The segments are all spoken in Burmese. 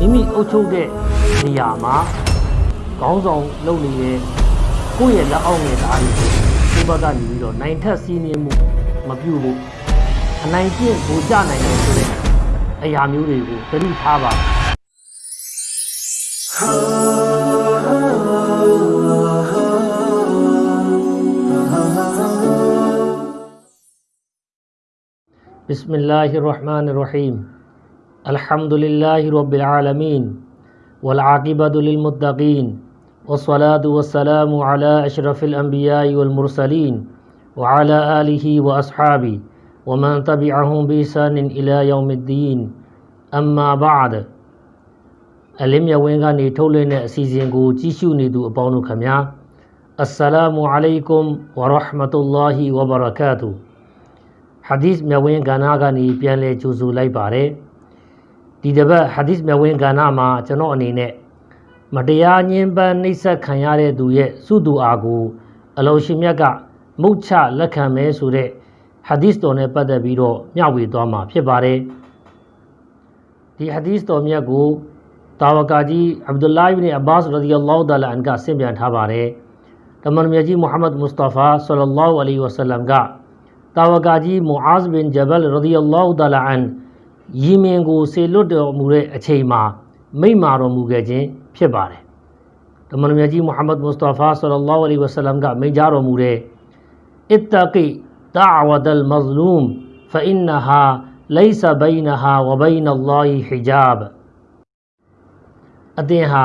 မိမိအုပ်ချုပ်တဲ့နေရာမှာခေါင်းဆောင်လုပ်နေတဲ့ကိုယ့်ရဲ့လက်အောက်ငယ်သားတွေကိုသူ့ဘက်ကနေပြီးတော့နိုင်ထက်စီးနှင်းမှုမပြုဘူးအနိုင်ကျင့်ကိုကြနိုင်တယ်ဆိုတဲ့အရာမျိုးတွေကိုသတိထားပါဘစ်မလ္လာဟ်ရ်ရဟ်မာနရ်ရဟီမ် الحمد لله رب العالمين والعاقبة للمتقين والصلاة والسلام على أشرف الأنبياء والمرسلين وعلى آله وأصحابه ومن تبعهم بإحسان إلى يوم الدين أما بعد အလင်းမြတ်ဝင်းကနေထုတ်လွှင့်တဲ့အစီအစဉ်ကိုကြည့်ရှုနေသူအပေါင်းတို့ခင်ဗျာအစ္စလာမူအလိုင်ကွမ်ဝရဟ်မတုလ္လာဟီဝဘရကာတူဟာဒီစ်မြတ်ဝင်းကဏ္ဍကနေပြန်လည်ကြိုဆိုလိုက်ပါတယ် ဒီတစ်ပတ်ဟာဒီစ်မြတ်ဝင်းကဏ္ဍမှာကျွန်တော်အနေနဲ့မတရားညှဉ်းပန်းနှိပ်စက်ခံရတဲ့သူရဲ့စုသူအားကိုအလောရှင်မြတ်ကမုတ်ချလက်ခံမဲဆိုတဲ့ဟာဒီစ်တော်နဲ့ပတ်သက်ပြီးတော့မျှဝေသွားမှာဖြစ်ပါတယ်ဒီဟာဒီစ်တော်မြတ်ကိုတာဝကာကြီးအဗ်ဒူလာအစ်ဘ်အဘာစ်ရဒီအလ္လာဟူတအာလာအန်ကဆင့်ပြန်ထားပါတယ်။တမန်တော်မြတ်ကြီးမုဟမ္မဒ်မုစတာဖာဆလ္လာလဟ်အလိုင်ဝဆလမ်ကတာဝကာကြီးမူအာဇ်ဘင်ဂျဘလ်ရဒီအလ္လာဟူတအာလာအန် ယီမင်ကိုဆေလွတ်တော်မူတဲ့အချိန်မှာမိန့်မာတော်မူခဲ့ခြင်းဖြစ်ပါတယ်။တမန်တော်မြတ်ကြီးမုဟမ္မဒ်မုစတာဖာဆလ္လာလဟ်အလိုင်ဝဆလမ်ကမိန့်ကြားတော်မူတဲ့အစ်တကီဒအဝဒ်အလ်မဇလူမ်ဖအင်နဟာလိုင်ဆဘိုင်နဟာဝဘိုင်နလ္လာဟီဟီဂျာဘ်အသင်ဟာ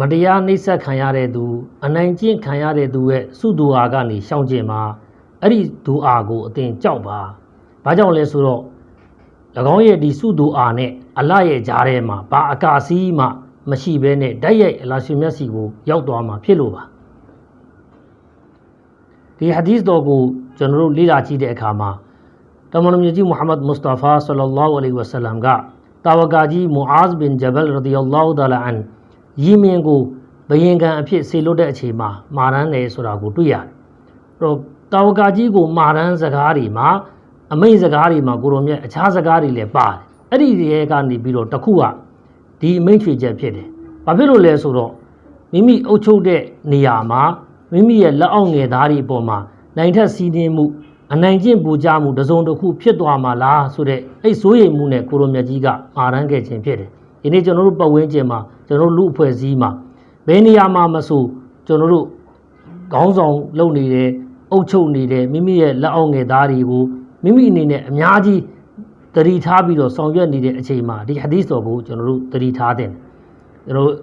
မတရားနှိပ်စက်ခံရတဲ့သူ အနိုင်ကျင့်ခံရတဲ့သူရဲ့စုသူအားကနေရှောင်ကျင်ပါအဲ့ဒီဒူအားကိုအသင်ကြောက်ပါဘာကြောင့်လဲဆိုတော့၎ င်းရဲ့ဒီစုသူအားနဲ့အလရဲ့ကြားထဲမှာဘာအကာစီးမှမရှိဘဲနဲ့ဓာတ်ရိုက်အလာရှင်မျက်စီကိုရောက်သွားမှာဖြစ်လို့ပါဒီဟာဒီသ်တော်ကိုကျွန်တော်တို့လေ့လာကြည့်တဲ့အခါမှာတမန်တော်မြတ်ကြီးမုဟမ္မဒ်မုစတာဖာဆလ္လာလဟ်အလိုင်ဝဆလမ်ကတာဝကာကြီးမူအာဇ်ဘင်ဂျဘလ်ရဒီအလ္လာဟူတလာအန်ယီမင်ကိုဘယင်ကံအဖြစ်ဆေလွတ်တဲ့အချိန်မှာမာရန်တယ်ဆိုတာကိုတွေ့ရတယ်။အဲ့တော့တာဝကာကြီးကိုမာရန်စကားတွေမှာ အမိတ်စကားတွေမှာကိုရောမြတ်အခြားစကားတွေလည်းပါတယ်။အဲ့ဒီတွေကနေပြီးတော့တစ်ခုကဒီအမိတ်ချွေချက်ဖြစ်တယ်။ဘာဖြစ်လို့လဲဆိုတော့မိမိအုပ်ချုပ်တဲ့နေရာမှာမိမိရဲ့လက်အောက်ငယ်သားတွေအပေါ်မှာနိုင်ထက်စီးနှင်းမှုအနိုင်ကျင့်ပူကြမှုတစုံတစ်ခုဖြစ်သွားမှာလားဆိုတဲ့အဲ့စိုးရိမ်မှုနဲ့ကိုရိုမြတ်ကြီးကမာရန်ခဲ့ခြင်းဖြစ်တယ်။ဒီနေ့ကျွန်တော်တို့ပတ်ဝန်းကျင်မှာကျွန်တော်တို့လူအဖွဲ့အစည်းမှာဘယ်နေရာမှာမဆိုကျွန်တော်တို့ခေါင်းဆောင်လုပ်နေတယ်အုပ်ချုပ်နေတယ်မိမိရဲ့လက်အောက်ငယ်သားတွေကို မိမိအနေနဲ့အများကြီးတတိထားပြီးတော့ဆောင်ရွက်နေတဲ့အချိန်မှာဒီဟာဒီသ်တော်ကိုကျွန်တော်တို့တတိထားတယ်။ကျွန်တော်တို့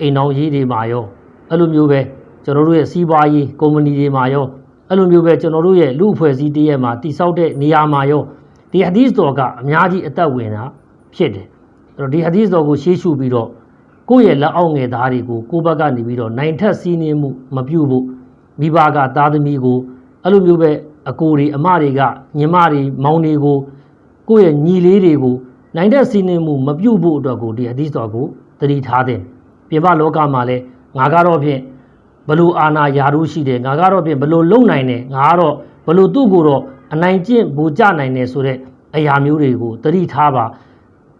အိမ်တော်ရေးတွေမှာရောအဲ့လိုမျိုးပဲကျွန်တော်တို့ရဲ့စီးပွားရေးကုမ္ပဏီတွေမှာရောအဲ့လိုမျိုးပဲကျွန်တော်တို့ရဲ့လူအဖွဲ့အစည်းတည်းရဲ့မှာတိဆောက်တဲ့နေရာမှာရောဒီဟာဒီသ်တော်ကအများကြီးအသက်ဝင်တာဖြစ်တယ်အဲ့တော့ဒီဟာဒီသ်တော်ကိုရှေးရှုပြီးတော့ကိုယ့်ရဲ့လက်အောက်ငယ်သားတွေကိုကိုယ့်ဘက်ကနေပြီးတော့နိုင်ထက်စီးနှင်းမှုမပြုတ်ဖို့မိဘကသားသမီးကိုအဲ့လိုမျိုးပဲ အကိုတွေအမတွေကညီမတွေမောင်တွေကိုကိုယ့်ရဲ့ညီလေးတွေကိုနိုင်ထက်စီးနှင်းမှုမပြုတ်ဖို့အတွက်ကိုဒီဟာဒီသ်တော်ကိုတတိထားတဲ့ပြင်ပလောကမှာလည်းငါကတော့ဖြင့်ဘလို့အာနာယာရုရှိတယ်ငါကတော့ပြင်ဘလို့လုံနိုင်တယ်ငါကတော့ဘလို့သူ့ကိုတော့အနိုင်ကျင့်ဘူကြနိုင်တယ်ဆိုတဲ့အရာမျိုးတွေကိုတတိထားပါ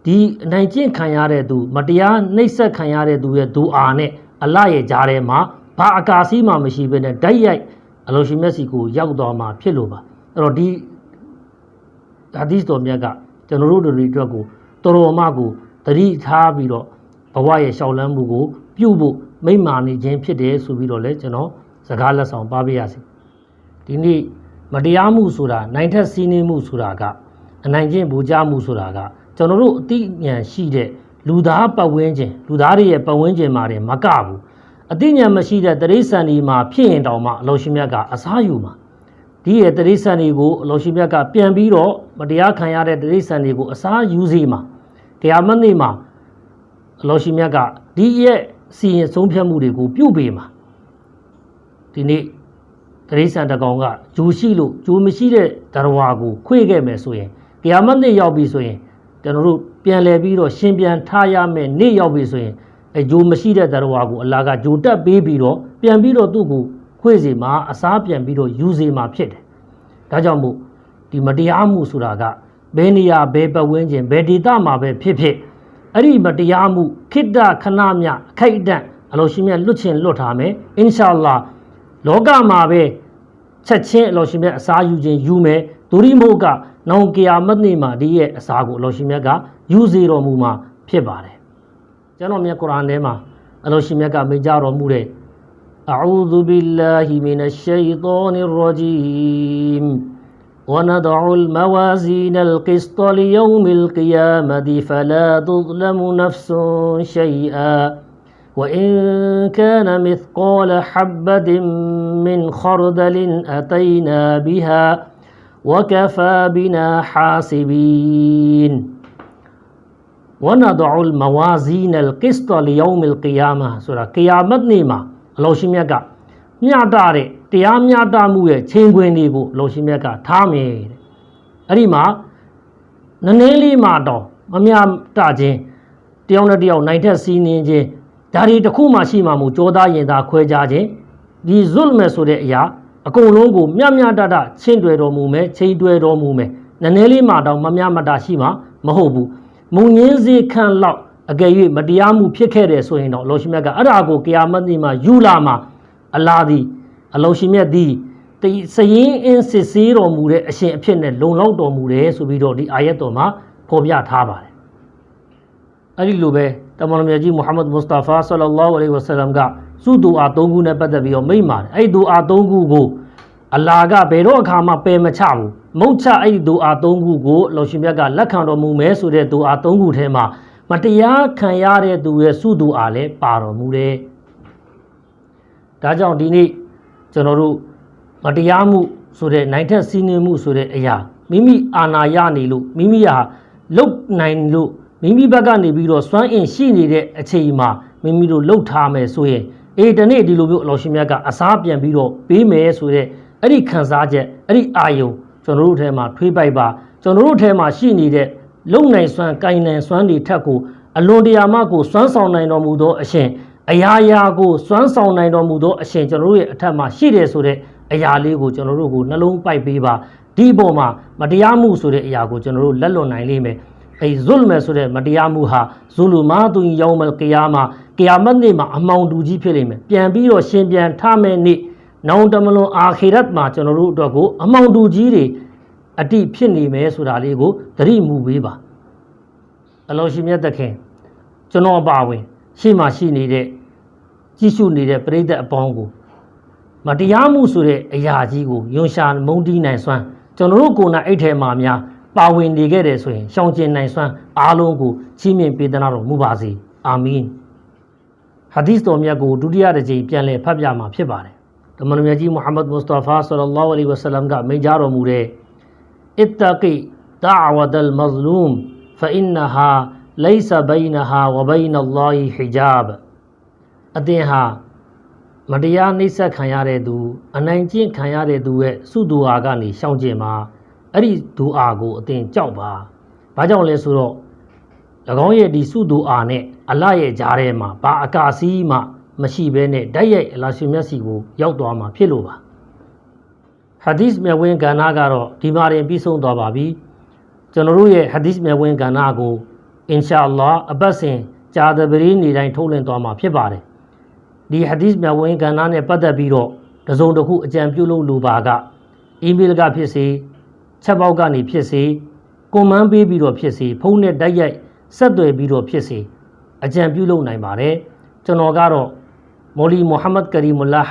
ဒီအနိုင်ကျင့်ခံရတဲ့သူ မတရားနှိပ်စက်ခံရတဲ့သူရဲ့ဒူအာနဲ့အလရဲ့ကြားထဲမှာဘာအကာစီးမှမရှိဘဲနဲ့ဓာတ်ရိုက် အလိုရှင်မျက်စီကိုရောက်သွားမှာဖြစ်လို့ပါအဲ့တော့ဒီဟာဒီသ်တော်မြတ်ကကျွန်တော်တို့တွေအတွက်ကိုတော်တော်မှကိုတတိထားပြီးတော့ဘဝရဲ့ရှောက်လန်းမှုကို ပြုဖို့မိမ့်မာနေခြင်းဖြစ်တယ်ဆိုပြီးတော့လည်းကျွန်တော်စကားလက်ဆောင်ပါပေးရစီဒီနေ့မတရားမှုဆိုတာနိုင်ထက်စီးနှင်းမှုဆိုတာကအနိုင်ကျင့်ဘူကြမှုဆိုတာကကျွန်တော်တို့အသိဉာဏ်ရှိတဲ့လူသားပတ်ဝန်းကျင်လူသားတွေရဲ့ပတ်ဝန်းကျင်မှာတယ်မကဘူး အသိဉာဏ်မရှိတဲ့တရိษံဒီမှာဖြစ်ရင်တောင်မှအလောရှင်မြတ်ကအစားယူမှာဒီရဲ့တရိษံတွေကိုအလောရှင်မြတ်ကပြန်ပြီးတော့မတရားခံရတဲ့တရိษံတွေကိုအစားယူစေမှာတရားမနေ့မှာအလောရှင်မြတ်ကဒီရဲ့စီရင်ဆုံးဖြတ်မှုတွေကိုပြုတ်ပေးမှာဒီနေ့တရိษံတကောင်ကဂျိုရှိလို့ဂျိုမရှိတဲ့တရဝါကိုခွေခဲ့မယ်ဆိုရင်တရားမနေ့ရောက်ပြီဆိုရင်ကျွန်တော်တို့ပြန်လဲပြီးတော့ရှင်ပြန်ထားရမယ်နေ့ရောက်ပြီဆိုရင် အဲဂျိုမရှိတဲ့တရဝါကိုအလာကဂျိုတက်ပေးပြီးတော့ပြန်ပြီးတော့သူ့ကိုခွေစီမှာအစားပြန်ပြီးတော့ယူစီမှာဖြစ်တယ်ဒါကြောင့်မို့ဒီမတရားမှုဆိုတာကဘယ်နေရာဘယ်ပတ်ဝန်းကျင်ဘယ်ဒေသမှာပဲဖြစ်ဖြစ်အဲ့ဒီမတရားမှုခိတ္တခဏမြအခိုက်အတန့်အလောရှင်မြတ်လွတ်ချင်လွတ်ထားမယ်အင်ရှာအလ္လာလောကမှာပဲချက်ချင်းအလောရှင်မြတ်အစာယူခြင်းယူမယ်ဒူရီမို့ကနောင်ကီယာမတ်နေ့မှာဒီရဲ့အစာကိုအလောရှင်မြတ်ကယူစေတော်မူမှာဖြစ်ပါတယ် ကျွန်တော်မြတ်ကုရ်အာန်ထဲမှာအလောရှင်မြတ်ကမိန့်ကြားတော်မူတဲ့ أعوذ بالله من الشيطان الرجيم ونضع الموازين القسط ليوم القيامة فلا تظلم نفس شيئا وإن كان مثقال حبة من خردل أتينا بها وكفى بنا حاسبين ဝနာဒူလ်မဝါဇီနလ်ကစ္စတလယောမလ်ကီယာမာဆိုတာကီယာမတ်နေ့မှာအလောရှင်မြတ်ကမျှတတဲ့တရားမျှတမှုရဲ့ချိန်ခွင်တွေကိုအလောရှင်မြတ်ကထားမယ်တဲ့အဲ့ဒီမှာနည်းနည်းလေးမှတော့မမျှတခြင်းတယောက်နဲ့တယောက်နိုင်ထက်စီးနင်းခြင်းဒါတွေတစ်ခုမှရှိမှမဟုတ်ကြောသားရင်သားခွဲခြားခြင်းဒီဇွလ်မဲဆိုတဲ့အရာအကုန်လုံးကိုမျှမျှတတချင်းတွယ်တော်မူမယ်ချိန်တွယ်တော်မူမယ်နည်းနည်းလေးမှတော့မမျှမတရှိမှမဟုတ်ဘူး မုံငင်းစေခံလောက်အကယ်၍မတရားမှုဖြစ်ခဲ့တယ်ဆိုရင်တော့အလောရှိမြတ်ကအဲ့ဒါကိုကီယာမတ်နေ့မှာယူလာမှာအလာသည်အလောရှိမြတ်သည်တစရင်အင်းစစ်ဆေးတော်မူတဲ့အရှင်အဖြစ်နဲ့လုံလောက်တော်မူတယ်ဆိုပြီးတော့ဒီအာယတ်တော်မှာဖော်ပြထားပါတယ်အဲ့ဒီလိုပဲတမန်တော်မြတ်ကြီးမုဟမ္မဒ်မုစတာဖာဆလလောလဟ်အလိဝဆလမ်ကစုဒူအာ၃ခုနဲ့ပတ်သက်ပြီးတော့မိန့်ပါတယ်အဲ့ဒီဒူအာ၃ခုကိုအလာကဘယ်တော့အခါမှပယ်မချဘူး မုတ်ချအဲ့ဒီဒူအာ၃ခုကိုအလောရှိမြတ်ကလက်ခံတော်မူမယ်ဆိုတဲ့ဒူအာ၃ခုထဲမှာမတရားခံရတဲ့သူရဲ့စုသူအားလည်းပါတော်မူတယ်။ဒါကြောင့်ဒီနေ့ကျွန်တော်တို့မတရားမှုဆိုတဲ့နိုင်ထက်စီးနှင်းမှုဆိုတဲ့အရာမိမိအာဏာရနေလို့မိမိဟာလုတ်နိုင်လို့မိမိဘက်ကနေပြီးတော့စွမ်းအင်ရှိနေတဲ့အချိန်မှာမိမိတို့လှုပ်ထားမယ်ဆိုရင်အေးဒီနေ့ဒီလိုမျိုးအလောရှင်မြတ်ကအစားပြန်ပြီးတော့ပေးမယ်ဆိုတဲ့အဲ့ဒီခံစားချက်အဲ့ဒီအာယုံ ကျွန်တော်တို့ထဲမှာထွေးပိုက်ပါကျွန်တော်တို့ထဲမှာရှိနေတဲ့လုံနိုင်စွမ်းကိုင်နိုင်စွမ်းတွေထက်ကိုအလွန်တရာမှကိုစွမ်းဆောင်နိုင်တော်မူသောအရှင်အရာရာကိုစွမ်းဆောင်နိုင်တော်မူသောအရှင်ကျွန်တော်တို့ရဲ့အထက်မှာရှိတယ်ဆိုတဲ့အရာလေးကိုကျွန်တော်တို့ကိုနှလုံးပိုက်ပေးပါဒီပေါ်မှာမတရားမှုဆိုတဲ့အရာကိုကျွန်တော်တို့လက်လွန်နိုင်လိမ့်မယ်အဲဇွလ်မဲဆိုတဲ့မတရားမှုဟာဇူလူမာတူယောမလ်ကီယာမာကီယာမတ်နေ့မှာအမောင်တူကြီးဖြစ်လိမ့်မယ်ပြန်ပြီးတော့ရှင်ပြန်ထမယ်နေ့ နောင်တမလွန်အာခိရတ်မှာကျွန်တော်တို့အတွက်ကိုအမောင်တူကြီးတွေအတိဖြစ်နေမယ်ဆိုတာလေးကိုသတိမူပေးပါအလောရှိမြတ်သခင်ကျွန်တော်အပါဝင် ရှေ့မှာရှိနေတဲ့ကြီးစုနေတဲ့ပြိဿအပေါင်းကိုမတရားမှုဆိုတဲ့အရာကြီးကိုယွန်ရှာမုန်းတီးနိုင်စွမ်းကျွန်တော်တို့ကိုယ်နဲ့အဲ့ထဲမှာများပါဝင်နေခဲ့တယ်ဆိုရင်ရှောင်ကျဉ်နိုင်စွမ်းအားလုံးကိုချီးမြှင့်ပေးသနာတော်မူပါစေအာမင်ဟာဒီသ်တော်မြတ်ကိုဒုတိယတစ်ကြိမ်ပြန်လည်ဖတ်ပြမှာဖြစ်ပါတယ် တမန်တော်ကြီးမုဟမ္မဒ်မုစတာဖာဆလ္လာလဟ်အလัยဟိဝဆလမ်ကမိန့်ကြားတော်မူတဲ့အစ်တကီဒါဝဒလ်မဇလူမ်ဖအင်နဟာလိဆဘိုင်နဟာဝဘိုင်နလ္လာဟီဟီဂျာဘအသင်ဟာမတရားနှိပ်စက်ခံရတဲ့သူအနိုင်ကျင့်ခံရတဲ့သူရဲ့စုဒူအာကနေရှောင်ကျင်ပါအဲ့ဒီဒူအာကိုအသင်ကြောက်ပါဘာကြောင့်လဲဆိုတော့၎င်းရဲ့ဒီစုဒူအာနဲ့အလရဲ့ကြားထဲမှာဘာအကာစီးမှ မရှိဘဲနဲ့ဓာတ်ရိုက်အလာရှင်မျက်စီကိုရောက်သွားမှာဖြစ်လို့ပါ။ဟာဒီစ်မြဝင်ကဏ္ဍကတော့ဒီမှာရင်ပြီးဆုံးသွားပါပြီ။ကျွန်တော်တို့ရဲ့ဟာဒီစ်မြဝင်ကဏ္ဍကိုအင်ရှာအလ္လာအပတ်စဉ်ဂျာဒဘရီနေတိုင်းထုတ်လွှင့်သွားမှာဖြစ်ပါတယ်ဒီဟာဒီစ်မြတ်ဝင်ကဏ္ဍနဲ့ပတ်သက်ပြီးတော့တစုံတစ်ခုအကြံပြုလို့လိုပါကအီးမေးလ်ကဖြစ်စေချက်ပေါက်ကနေဖြစ်စေကွန်မန်းပေးပြီးတော့ဖြစ်စေဖုန်းနဲ့တိုက်ရိုက်ဆက်သွယ်ပြီးတော့ဖြစ်စေအကြံပြုလုပ်နိုင်ပါတယ်ကျွန်တော်ကတော့ မိုလီမိုဟာမက်ကရီမူလာ